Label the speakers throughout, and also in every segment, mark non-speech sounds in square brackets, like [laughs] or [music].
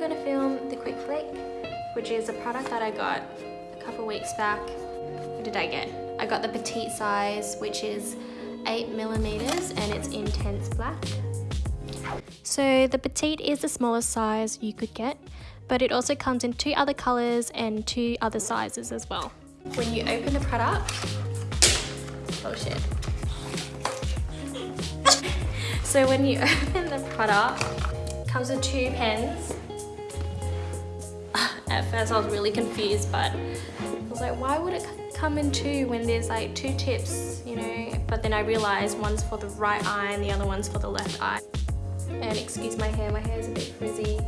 Speaker 1: I'm gonna film the Quick Flick, which is a product that I got a couple weeks back. What did I get? I got the petite size, which is 8 millimeters and it's intense black. So the petite is the smallest size you could get, but it also comes in two other colors and two other sizes as well. When you open the product, oh shit. [laughs] so when you [laughs] open the product, comes with two pens. At first I was really confused, but I was like, why would it come in two when there's like two tips, you know? But then I realized one's for the right eye and the other one's for the left eye. And excuse my hair, my hair is a bit frizzy.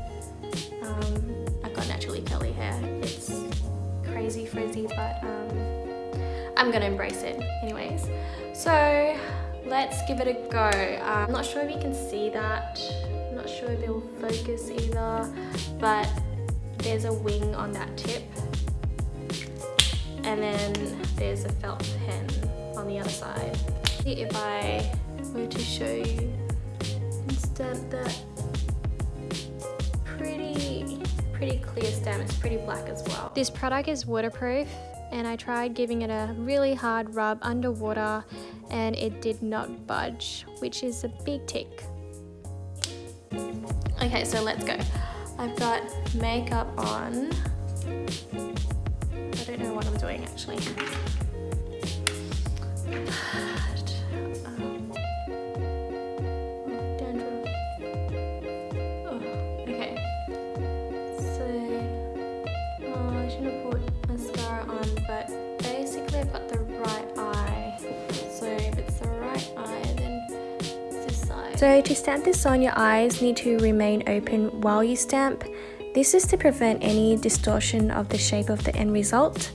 Speaker 1: Um, I've got naturally curly hair. It's crazy frizzy, but um, I'm gonna embrace it anyways. So let's give it a go. Uh, I'm not sure if you can see that. I'm not sure if it will focus either, but there's a wing on that tip. And then there's a felt pen on the other side. If I were to show you and stamp that pretty, pretty clear stamp. It's pretty black as well. This product is waterproof and I tried giving it a really hard rub underwater and it did not budge, which is a big tick. Okay, so let's go. I've got makeup on. I don't know what I'm doing actually. [sighs] So to stamp this on, your eyes need to remain open while you stamp. This is to prevent any distortion of the shape of the end result.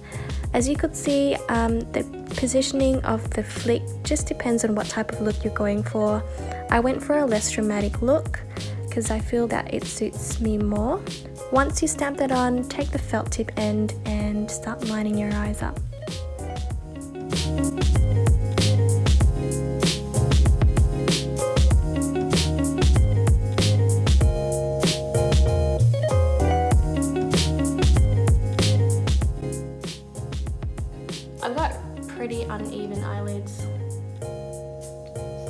Speaker 1: As you could see, um, the positioning of the flick just depends on what type of look you're going for. I went for a less dramatic look because I feel that it suits me more. Once you stamp that on, take the felt tip end and start lining your eyes up. Uneven eyelids.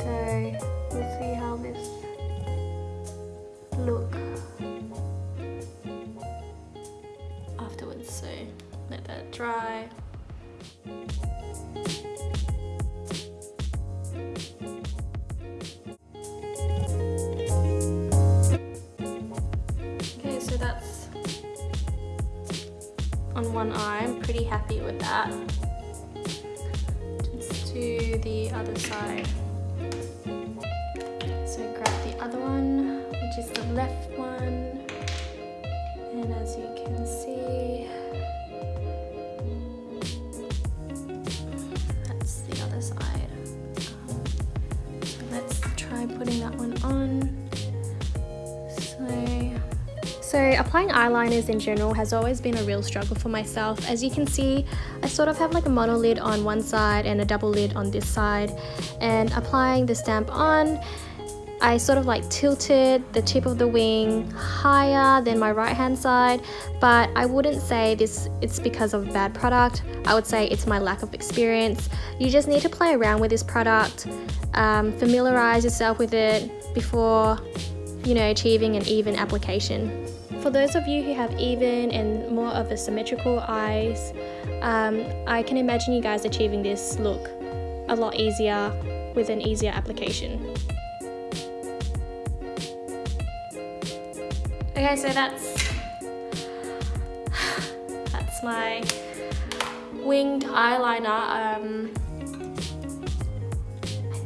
Speaker 1: So we'll see how this look afterwards. So let that dry. Okay, so that's on one eye. I'm pretty happy with that. The other side. So grab the other one, which is the left one. And as you can see, that's the other side. So let's try putting that one on. So so applying eyeliners in general has always been a real struggle for myself. As you can see, I sort of have like a mono lid on one side and a double lid on this side. And applying the stamp on, I sort of like tilted the tip of the wing higher than my right hand side. But I wouldn't say this it's because of bad product. I would say it's my lack of experience. You just need to play around with this product um, familiarize yourself with it before you know achieving an even application for those of you who have even and more of a symmetrical eyes um, I can imagine you guys achieving this look a lot easier with an easier application Okay, so that's that's my winged eyeliner. Um,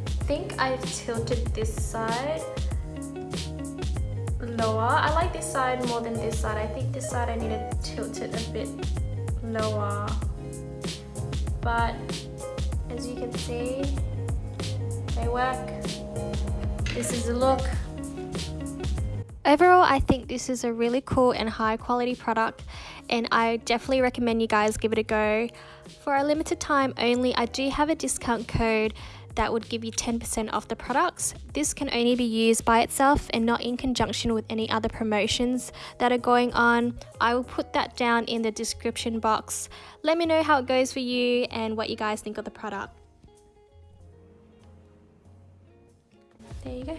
Speaker 1: I think I've tilted this side lower. I like this side more than this side. I think this side I need to tilt it a bit lower. But as you can see, they work. This is the look. Overall, I think this is a really cool and high quality product and I definitely recommend you guys give it a go. For a limited time only, I do have a discount code that would give you 10% off the products. This can only be used by itself and not in conjunction with any other promotions that are going on. I will put that down in the description box. Let me know how it goes for you and what you guys think of the product. There you go.